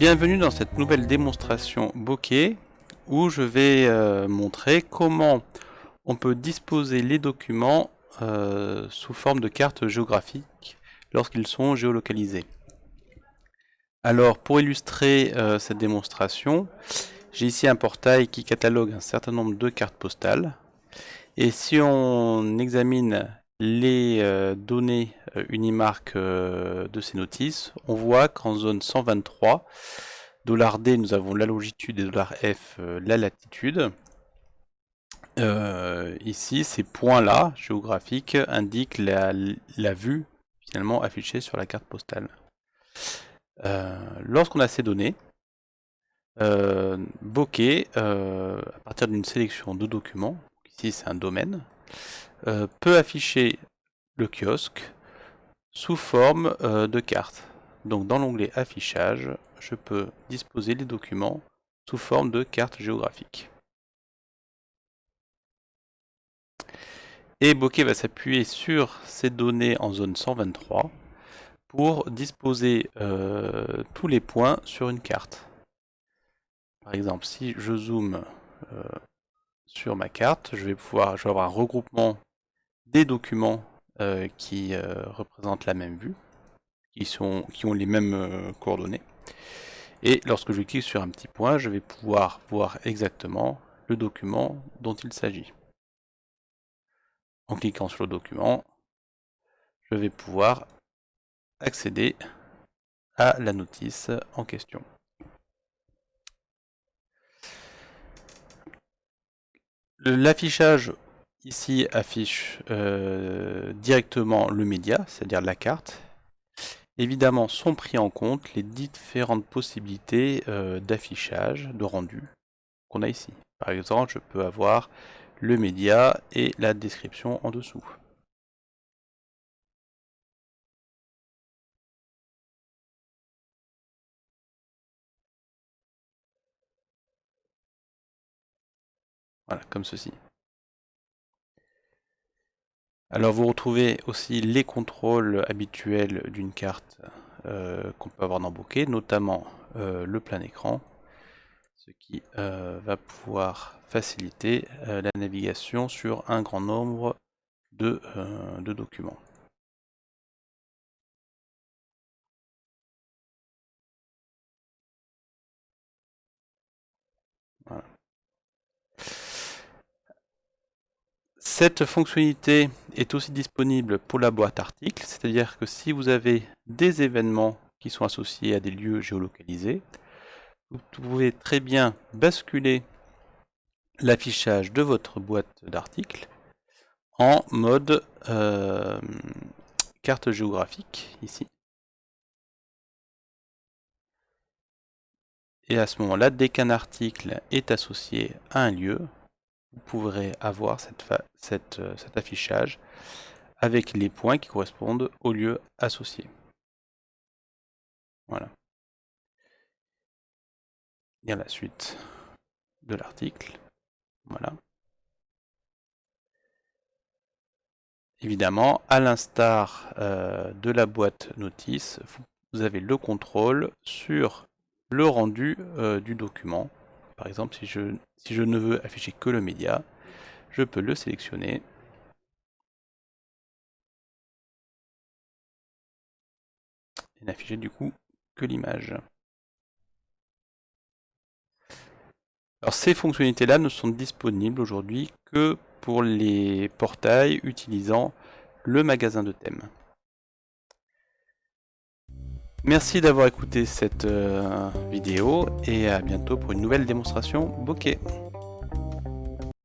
Bienvenue dans cette nouvelle démonstration bokeh où je vais euh, montrer comment on peut disposer les documents euh, sous forme de cartes géographiques lorsqu'ils sont géolocalisés. Alors pour illustrer euh, cette démonstration, j'ai ici un portail qui catalogue un certain nombre de cartes postales. Et si on examine les données Unimark de ces notices, on voit qu'en zone 123, $D nous avons la longitude et $F la latitude. ici, ces points-là, géographiques, indiquent la, vue finalement affichée sur la carte postale. Lorsqu'on a ces données, Bokeh, à partir d'une sélection de documents, ici c'est un domaine, peut afficher le kiosque sous forme euh, de carte. Donc dans l'onglet affichage, je peux disposer les documents sous forme de carte géographique. Et Bokeh va s'appuyer sur ces données en zone 123 pour disposer euh, tous les points sur une carte. Par exemple, si je zoome euh, sur ma carte, je vais pouvoir je vais avoir un regroupement des documents euh, qui euh, représentent la même vue, qui, sont, qui ont les mêmes euh, coordonnées. Et lorsque je clique sur un petit point, je vais pouvoir voir exactement le document dont il s'agit. En cliquant sur le document, je vais pouvoir accéder à la notice en question. L'affichage ici affiche euh, directement le média, c'est-à-dire la carte. Évidemment sont pris en compte les différentes possibilités euh, d'affichage, de rendu qu'on a ici. Par exemple, je peux avoir le média et la description en dessous. Voilà, comme ceci. Alors vous retrouvez aussi les contrôles habituels d'une carte euh, qu'on peut avoir dans Bokeh, notamment euh, le plein écran, ce qui euh, va pouvoir faciliter la navigation sur un grand nombre de, documents. Cette fonctionnalité est aussi disponible pour la boîte article, c'est-à-dire que si vous avez des événements qui sont associés à des lieux géolocalisés, vous pouvez très bien basculer l'affichage de votre boîte d'articles en mode euh, carte géographique, ici. Et à ce moment-là, dès qu'un article est associé à un lieu, vous pourrez avoir euh, cet affichage avec les points qui correspondent au lieu associé. Voilà. a la suite de l'article. Voilà. Évidemment, à l'instar euh, de la boîte notice, vous avez le contrôle sur le rendu euh, du document. Par exemple, si je, si je ne veux afficher que le média, je peux le sélectionner. Et n'afficher du coup que l'image. Alors ces fonctionnalités-là ne sont disponibles aujourd'hui que pour les portails utilisant le magasin de thèmes. Merci d'avoir écouté cette euh, vidéo et à bientôt pour une nouvelle démonstration bokeh.